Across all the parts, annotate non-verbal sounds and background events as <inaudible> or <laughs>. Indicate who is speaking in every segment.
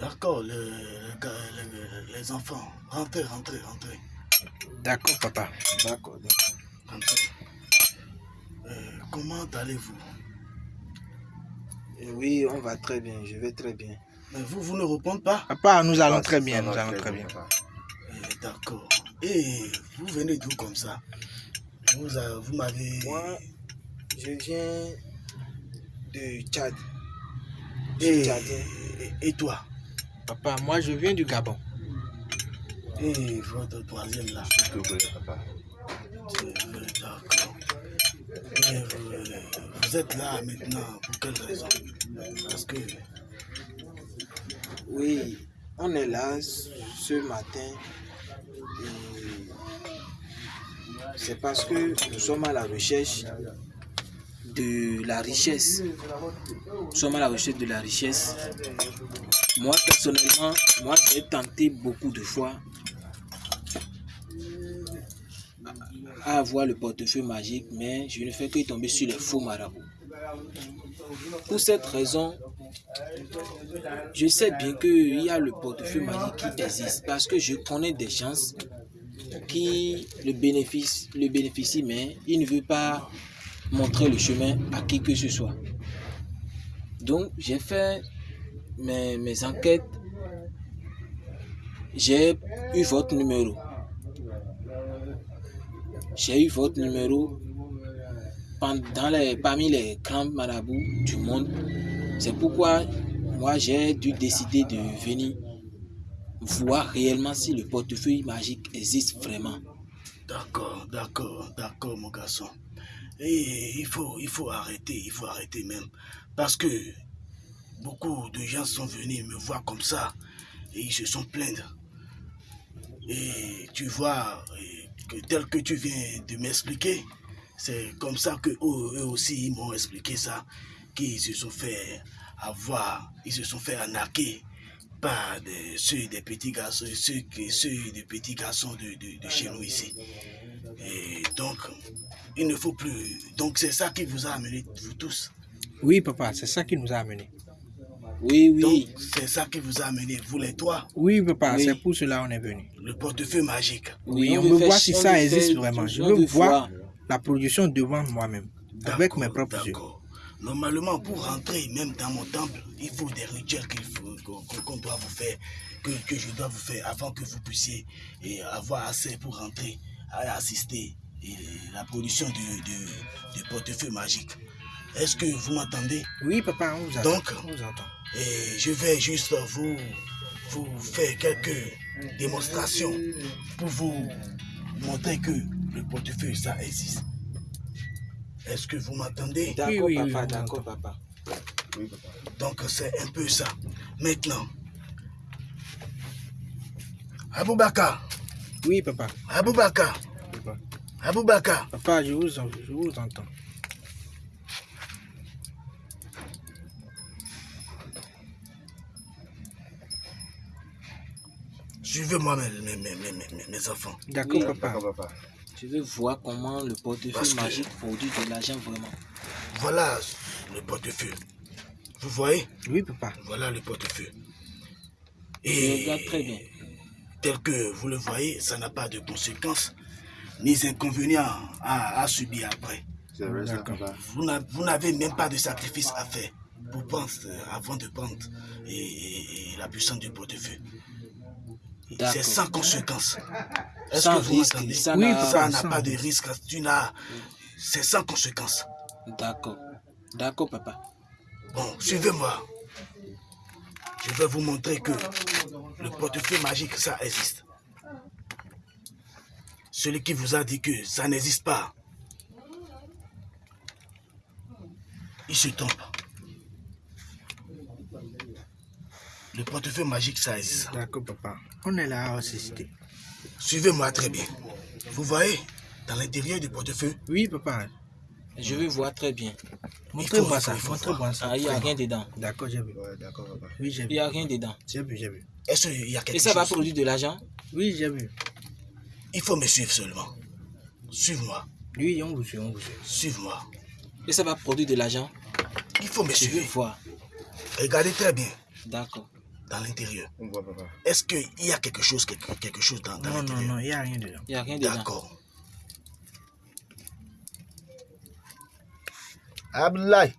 Speaker 1: D'accord, le, le gars- le- les enfants, rentrez, rentrez, rentrez.
Speaker 2: D'accord, papa. D'accord.
Speaker 1: rentrez. Euh, comment allez-vous?
Speaker 2: Euh, Oui, on va très bien. Je vais très bien.
Speaker 1: Mais vous, vous ne répondez pas?
Speaker 2: Papa, nous allons
Speaker 3: Ah,
Speaker 2: très bien. Nous allons très bien.
Speaker 3: papa.
Speaker 1: Euh, D'accord. Et vous venez d'où comme ça? Vous, vous m'avez...
Speaker 2: Moi, je viens de Tchad.
Speaker 1: Et- et toi?
Speaker 2: Papa, moi, je viens du Gabon.
Speaker 1: Et votre troisième là
Speaker 3: Togo, papa?
Speaker 1: D'accord. Et vous, vous êtes là maintenant pour quelle raison? Parce que...
Speaker 2: Oui, on est là ce matin. et C'est parce que nous sommes à la recherche de la richesse. Nous sommes à la recherche de la richesse. Moi, personnellement, moi, j'ai tenté beaucoup de fois à avoir le portefeuille magique, mais je ne fais que tomber sur les faux marabouts. Pour cette raison, je sais bien qu'il y a le portefeuille magique qui existe parce que je connais des gens qui le bénéficient, le bénéficient mais ils ne veulent pas montrer le chemin à qui que ce soit. Donc j'ai fait mes, enquêtes, j'ai eu votre numéro. J'ai eu votre numéro pendant les, parmi les grands marabouts du monde. C'est pourquoi moi j'ai dû décider de venir voir réellement si le portefeuille magique existe vraiment.
Speaker 1: D'accord, d'accord, d'accord, mon garçon. Et il faut, arrêter, il faut arrêter même. Parce que beaucoup de gens sont venus me voir comme ça et ils se sont plaindre. Et tu vois, que tel que tu viens de m'expliquer, c'est comme ça que eux, aussi m'ont expliqué ça, qu'ils se sont fait avoir, ils se sont fait arnaquer par des, ceux des petits garçons, ceux, que- ceux des petits garçons de, de, de chez nous ici. Et donc, il ne faut plus. Donc, c'est ça qui vous a amené, vous tous.
Speaker 2: Oui, papa, c'est ça qui nous a amenés. Oui,
Speaker 1: Donc,
Speaker 2: oui.
Speaker 1: c'est ça qui vous a amené, vous les trois,
Speaker 2: Oui, papa,
Speaker 4: Oui.
Speaker 2: c'est pour cela qu'on est venu.
Speaker 1: le portefeuille magique.
Speaker 2: Oui, on
Speaker 4: veut
Speaker 2: veut voir si
Speaker 4: on
Speaker 2: ça existe vraiment. Je
Speaker 4: on
Speaker 2: veux voir la production devant moi-même, avec mes propres yeux.
Speaker 1: Normalement, pour rentrer même dans mon temple, il faut des rituels qu'on doit vous faire, que, que je dois vous faire avant que vous puissiez et avoir assez pour rentrer à assister et la production de, de portefeuille magique. Est-ce que vous m'entendez?
Speaker 2: Oui, papa, on vous attend.
Speaker 1: Donc,
Speaker 2: on vous entend.
Speaker 1: Et je vais juste vous, vous faire quelques démonstrations pour vous montrer que le portefeuille, ça existe. Est-ce que vous m'entendez?
Speaker 4: D'accord,
Speaker 2: oui, oui,
Speaker 4: papa,
Speaker 2: oui,
Speaker 4: d'accord, papa.
Speaker 3: Oui, papa.
Speaker 1: Donc c'est un peu ça. Maintenant, Aboubaka,
Speaker 2: Oui, papa.
Speaker 1: Aboubaka,
Speaker 2: Papa,
Speaker 1: Aboubaka,
Speaker 2: Papa, je vous, je vous entends.
Speaker 1: suivez-moi mes, mes, mes, mes, mes- mes enfants.
Speaker 2: D'accord,
Speaker 4: Oui,
Speaker 2: papa.
Speaker 3: D'accord, papa.
Speaker 4: Je veux voir comment le
Speaker 1: Parce
Speaker 4: portefeuille
Speaker 1: que-
Speaker 4: magique produit de l'argent vraiment.
Speaker 1: Voilà le portefeuille. Vous voyez?
Speaker 2: Oui, papa.
Speaker 1: Voilà le portefeuille.
Speaker 4: Je
Speaker 1: Et
Speaker 4: regarde très bien.
Speaker 1: tel que vous le voyez, ça n'a pas de conséquences ni inconvénients à, à subir après.
Speaker 3: C'est vrai, ça, papa.
Speaker 1: Vous n'a- vous n'avez même pas de sacrifice à faire pour prendre, euh, avant de prendre et, et- et la puissance du portefeuille. C'est sans conséquence. Est-ce
Speaker 4: Sans
Speaker 1: que vous m'entendez?
Speaker 4: ça
Speaker 2: Oui,
Speaker 4: n'a-
Speaker 2: papa.
Speaker 1: Ça n'a
Speaker 2: sans
Speaker 1: pas de
Speaker 2: risque?
Speaker 1: risque. Tu n'as. C'est sans conséquence.
Speaker 4: D'accord. D'accord, papa.
Speaker 1: Bon, suivez-moi. Je vais vous montrer que le portefeuille magique, ça existe. Celui qui vous a dit que ça n'existe pas, il se trompe. Le portefeuille magique, ça existe.
Speaker 2: D'accord, papa. On est là à assister.
Speaker 1: Suivez-moi très bien. Vous voyez, dans l'intérieur du portefeuille,
Speaker 2: Oui, papa.
Speaker 4: Je veux voir très bien.
Speaker 2: Montrez-moi
Speaker 1: il faut-
Speaker 2: ça.
Speaker 1: il faut
Speaker 2: Montrez-moi
Speaker 1: voir.
Speaker 2: ça.
Speaker 4: Ah, il n'y a rien dedans.
Speaker 2: D'accord, j'ai vu.
Speaker 3: Ouais, d'accord, papa.
Speaker 2: Oui, j'ai
Speaker 4: Il
Speaker 2: vu.
Speaker 4: n'y a rien dedans.
Speaker 2: J'ai vu, j'ai vu.
Speaker 1: est-ce qu'il y a quelque
Speaker 4: Et ça va
Speaker 1: chose?
Speaker 4: produire de l'argent?
Speaker 2: Oui, j'ai vu.
Speaker 1: Il faut me suivre seulement. Suive-moi,
Speaker 2: Oui, on vous suit, on vous suit.
Speaker 1: suive-moi.
Speaker 4: Et ça va produire de l'argent?
Speaker 1: Il faut me
Speaker 4: Je veux
Speaker 1: suivre.
Speaker 4: voir.
Speaker 1: Regardez très bien.
Speaker 4: D'accord.
Speaker 1: Dans l'intérieur.
Speaker 3: On voit, papa.
Speaker 1: Est-ce qu'il y a quelque chose, quelque, quelque chose dans, dans
Speaker 2: Non, non,
Speaker 1: l'intérieur?
Speaker 2: non, il n'y a rien dedans.
Speaker 4: Il n'y a rien dedans.
Speaker 1: D'accord. Abdoulaye.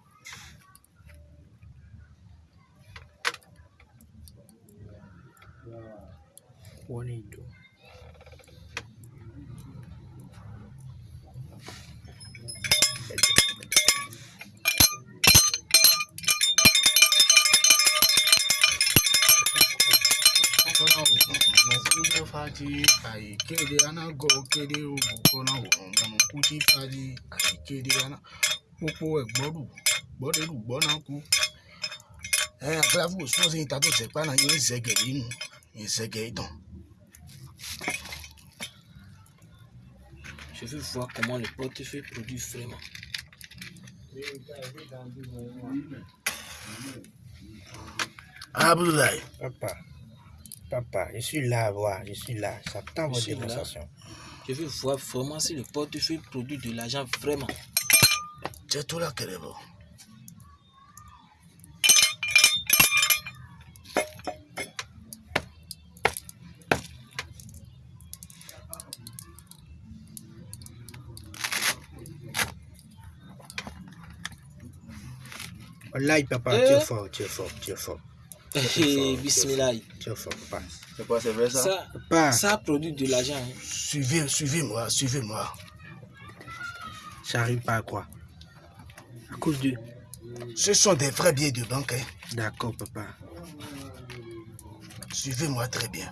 Speaker 1: pati ayikede anago kede ogbokona wọmọnu kuti pati ayikede ana popo ẹgbọdu gbọdẹlu gbọnaku ẹ afẹlafu sọsẹ yìí tàbí ọsẹ pa náà yóò zẹgẹ nínú yóò zẹgẹ ìtàn.
Speaker 4: Je veux voir comment le portefeuille produit vraiment.
Speaker 1: Abdoulaye.
Speaker 2: Papa. Papa, je suis là à voir, je suis là. J'attends votre
Speaker 4: là.
Speaker 2: démonstration.
Speaker 4: Je veux voir vraiment si le portefeuille produit de l'argent vraiment.
Speaker 1: C'est tout là qu'elle est bon.
Speaker 2: Wallahi, papa,
Speaker 4: Eh?
Speaker 2: tu es fort, tu es fort, tu es fort.
Speaker 4: Bismillah.
Speaker 2: Es fort, papa.
Speaker 3: C'est quoi, c'est vrai ça?
Speaker 4: Ça,
Speaker 2: Papa,
Speaker 4: ça produit de l'argent. hein.
Speaker 1: Suivez, suivez-moi, suivez-moi.
Speaker 2: j'arrive pas à croire. À cause de...
Speaker 1: Ce sont des vrais billets de banque. hein.
Speaker 2: D'accord, papa.
Speaker 1: Suivez-moi très bien.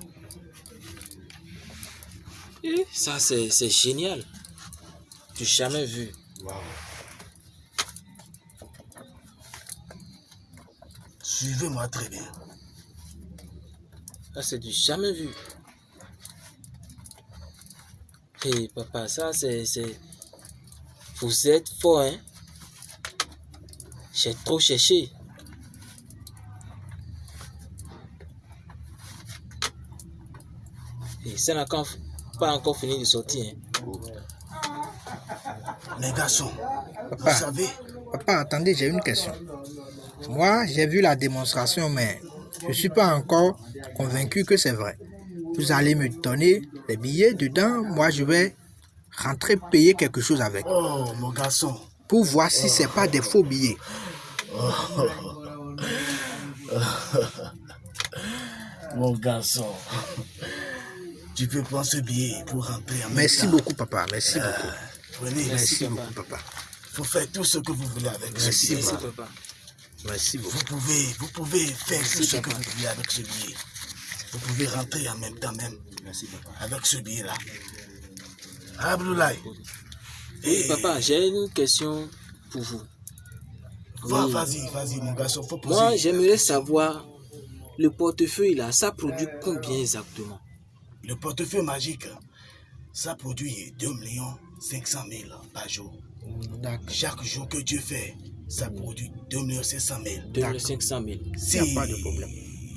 Speaker 4: Eh, Ça, c'est c'est génial. Tu jamais vu.
Speaker 1: Suivez-moi très bien.
Speaker 4: Ça, c'est du jamais vu. Hé, papa, ça, c'est... c'est- Vous êtes fort, hein? J'ai trop cherché. Et ça n'a pas encore fini de sortir. hein.
Speaker 1: Mes garçons,
Speaker 2: Papa.
Speaker 1: vous savez,
Speaker 2: Papa, attendez, j'ai une question. Moi, j'ai vu la démonstration, mais je ne suis pas encore convaincu que c'est vrai. Vous allez me donner les billets dedans, moi je vais rentrer payer quelque chose avec
Speaker 1: oh mon garçon,
Speaker 2: pour voir si c'est pas des faux billets. <laughs>
Speaker 1: mon garçon, tu peux prendre ce billet pour rentrer en même
Speaker 2: Merci
Speaker 1: temps.
Speaker 2: beaucoup, papa. Merci beaucoup.
Speaker 1: Prenez,
Speaker 2: Merci
Speaker 4: papa.
Speaker 2: beaucoup, papa.
Speaker 1: faut faire tout ce que vous voulez avec ce
Speaker 2: Merci,
Speaker 1: billet.
Speaker 4: Merci, papa.
Speaker 2: Merci beaucoup.
Speaker 1: Vous pouvez, vous pouvez faire tout ce que vous voulez avec ce billet. Vous pouvez rentrer en même temps même
Speaker 3: Merci, papa.
Speaker 1: avec ce billet-là. Abdoulaye,
Speaker 4: Oui, papa, j'ai une question pour vous. Oui.
Speaker 1: vas-y, vas-y, mon garçon, faut poser.
Speaker 4: Moi, j'aimerais savoir, le portefeuille là, ça produit combien exactement?
Speaker 1: Le portefeuille magique, ça produit 2 500 000 par jour. Chaque jour que Dieu fait, ça produit 2 500 000.
Speaker 4: 2500 000.
Speaker 1: Si
Speaker 2: Y a pas de problème.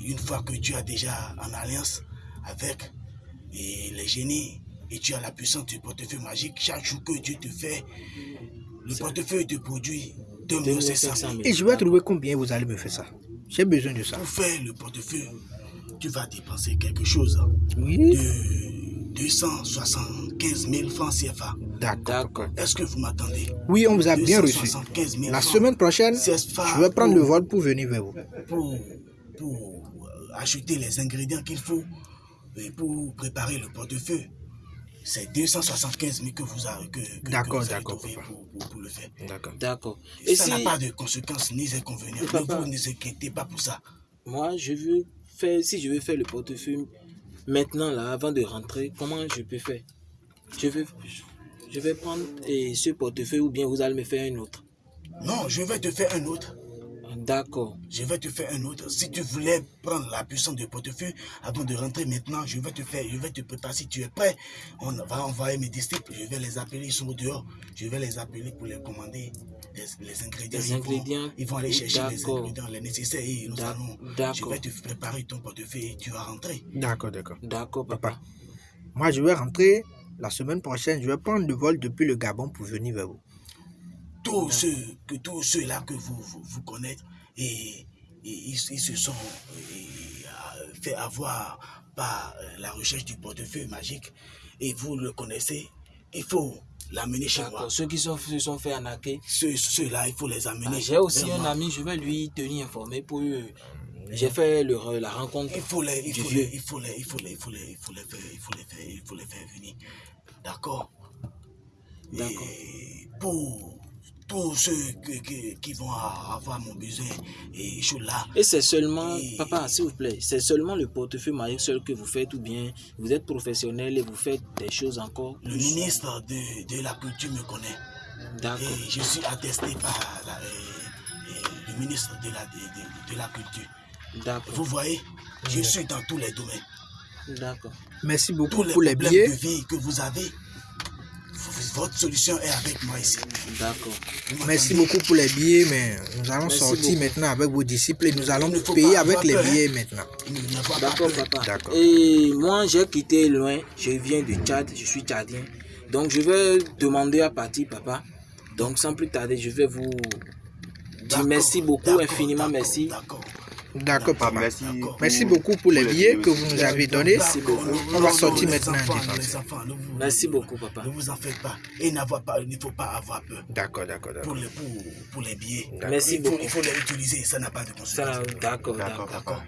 Speaker 1: une fois que tu as déjà en alliance avec et les génies et tu as la puissance du portefeuille magique, chaque jour que Dieu te fait, le portefeuille te produit 2 500 000.
Speaker 4: 2500 000.
Speaker 2: Et je vais trouver combien vous allez me faire ça? J'ai besoin de ça.
Speaker 1: Pour faire le portefeuille, tu vas dépenser quelque chose
Speaker 2: Oui.
Speaker 1: de 275 000 francs CFA.
Speaker 2: D'accord.
Speaker 1: Est-ce que vous m'attendez?
Speaker 2: Oui, on vous a bien reçu.
Speaker 1: 275 000
Speaker 2: La semaine prochaine, je vais prendre
Speaker 1: pour-
Speaker 2: le vol pour venir vers vous.
Speaker 1: pour, pour euh, acheter les ingrédients qu'il faut et pour préparer le portefeuille. C'est 275 000 que vous avez, que, que- que
Speaker 2: D'accord,
Speaker 1: vous avez
Speaker 2: d'accord,
Speaker 1: trouvé
Speaker 2: papa.
Speaker 1: pour, pour- pour le faire.
Speaker 2: D'accord.
Speaker 4: D'accord.
Speaker 1: Et ça
Speaker 4: si
Speaker 1: n'a pas de conséquences ni d'inconvénients. Ne vous ne vous inquiétez pas pour ça.
Speaker 4: moi, je veux faire, si je veux faire le portefeuille maintenant là, avant de rentrer, comment je peux faire? Je vais, je vais prendre eh, ce portefeuille ou bien vous allez me faire un autre.
Speaker 1: Non, je vais te faire un autre.
Speaker 4: D'accord.
Speaker 1: Je vais te faire un autre. Si tu voulais prendre la puissance du portefeuille avant de rentrer maintenant, je vais te faire, je vais te préparer. Si tu es prêt, on va envoyer mes disciples. Je vais les appeler, ils sont dehors. Je vais les appeler pour les commander les, les ingrédients.
Speaker 4: Les
Speaker 1: ils,
Speaker 4: ingrédients.
Speaker 1: Vont, ils vont aller chercher les ingrédients, les nécessaires et nous allons. Je
Speaker 4: d'accord.
Speaker 1: vais te préparer ton portefeuille et tu vas rentrer.
Speaker 2: D'accord, d'accord.
Speaker 4: D'accord, papa.
Speaker 2: Papa. Moi, je vais rentrer la semaine prochaine. Je vais prendre le vol depuis le Gabon pour venir vers vous.
Speaker 1: Tous ceux que tous ceux là que vous, vous, vous connaissez et, et ils, ils se sont et, fait avoir par euh, la recherche du portefeuille magique et vous le connaissez, il faut l'amener chez moi.
Speaker 4: Ceux qui sont, se sont fait arnaquer.
Speaker 1: Ceux- Ceux-là, il faut les
Speaker 4: Ah,
Speaker 1: amener.
Speaker 4: J'ai aussi un
Speaker 1: moi.
Speaker 4: ami, je vais lui tenir informé pour. J'ai fait le- la rencontre.
Speaker 1: Il faut les, il faut les, il faut les, il faut les, il faut les, il faut les faire, il faut les faire, il faut les faire venir. D'accord.
Speaker 4: D'accord.
Speaker 1: Et pour tous ceux que- que- qui vont avoir mon besoin et je suis là.
Speaker 4: Et c'est seulement,
Speaker 1: Et-
Speaker 4: papa, s'il vous plaît, c'est seulement le portefeuille magique seul que vous faites ou bien vous êtes professionnel et vous faites des choses encore
Speaker 1: Le ministre de, de la culture me connaît.
Speaker 4: D'accord.
Speaker 1: Et je suis attesté par la- le ministre de la, de, de- de la culture.
Speaker 4: D'accord.
Speaker 1: Vous voyez, je suis dans tous les domaines.
Speaker 4: D'accord.
Speaker 2: Merci
Speaker 1: Tous
Speaker 2: beaucoup
Speaker 1: les
Speaker 2: pour les
Speaker 1: problèmes
Speaker 2: billets.
Speaker 1: de vie que vous avez, votre solution est avec moi ici.
Speaker 4: D'accord.
Speaker 2: Merci beaucoup pour les billets, mais nous allons
Speaker 4: Merci
Speaker 2: sortir
Speaker 4: beaucoup.
Speaker 2: maintenant avec vos disciples et nous allons
Speaker 1: faut
Speaker 2: payer avec les
Speaker 1: peur, hein.
Speaker 2: billets maintenant.
Speaker 4: D'accord, papa.
Speaker 2: D'accord.
Speaker 4: Et moi, j'ai quitté loin. Je viens du Tchad. Je suis tchadien. Donc, je vais demander à partir, papa. Donc, sans plus tarder, je vais vous dire
Speaker 1: D'accord,
Speaker 4: merci beaucoup,
Speaker 1: d'accord,
Speaker 4: infiniment
Speaker 1: d'accord,
Speaker 4: merci.
Speaker 1: D'accord.
Speaker 2: Papa.
Speaker 3: Merci.
Speaker 2: Beaucoup pour les billets que vous nous avez donnés.
Speaker 4: Merci beaucoup.
Speaker 2: On va sortir maintenant,
Speaker 1: enfants,
Speaker 2: dépenser.
Speaker 1: les enfants, ne vous-
Speaker 4: Merci beaucoup, papa.
Speaker 1: Ne vous en faites pas. Et n'avoir pas, il ne faut pas avoir peur
Speaker 2: D'accord, d'accord,
Speaker 1: pour
Speaker 2: d'accord.
Speaker 1: les, pour, pour les billets.
Speaker 4: Merci
Speaker 1: il, faut,
Speaker 4: beaucoup.
Speaker 1: il faut les utiliser, ça n'a pas de conséquences.
Speaker 4: D'accord.
Speaker 1: D'accord